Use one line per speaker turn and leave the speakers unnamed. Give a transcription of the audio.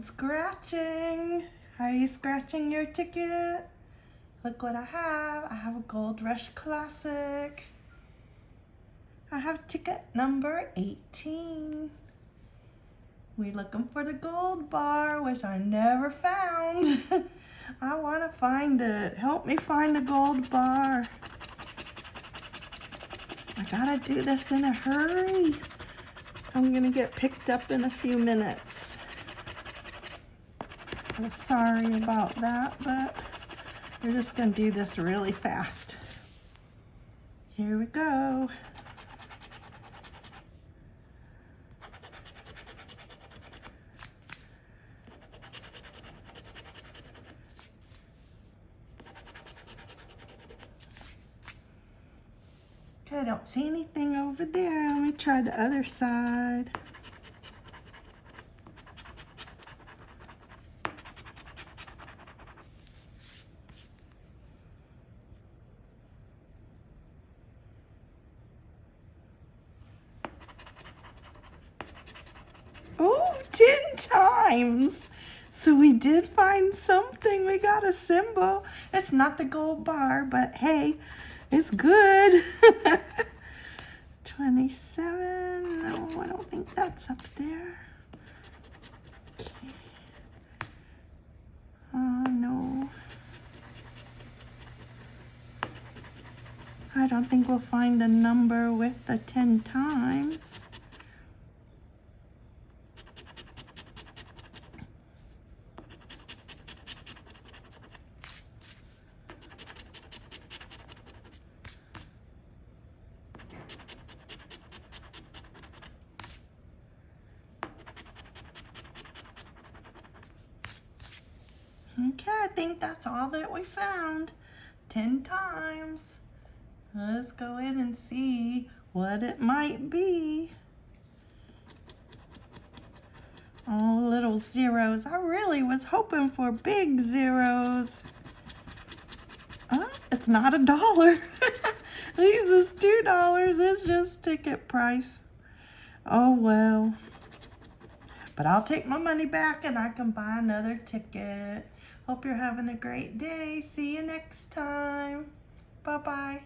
scratching. Are you scratching your ticket? Look what I have. I have a Gold Rush Classic. I have ticket number 18. We're looking for the gold bar, which I never found. I want to find it. Help me find the gold bar. I gotta do this in a hurry. I'm gonna get picked up in a few minutes. So sorry about that, but we're just gonna do this really fast. Here we go. I don't see anything over there. Let me try the other side. Oh, 10 times. So we did find something. We got a symbol. It's not the gold bar, but hey, it's good. 27. No, I don't think that's up there. Oh, no. I don't think we'll find a number with the 10 times. Okay, I think that's all that we found. 10 times. Let's go in and see what it might be. Oh, little zeros. I really was hoping for big zeros. Oh, it's not a dollar. These is two dollars. It's just ticket price. Oh, well. But I'll take my money back and I can buy another ticket. Hope you're having a great day. See you next time. Bye-bye.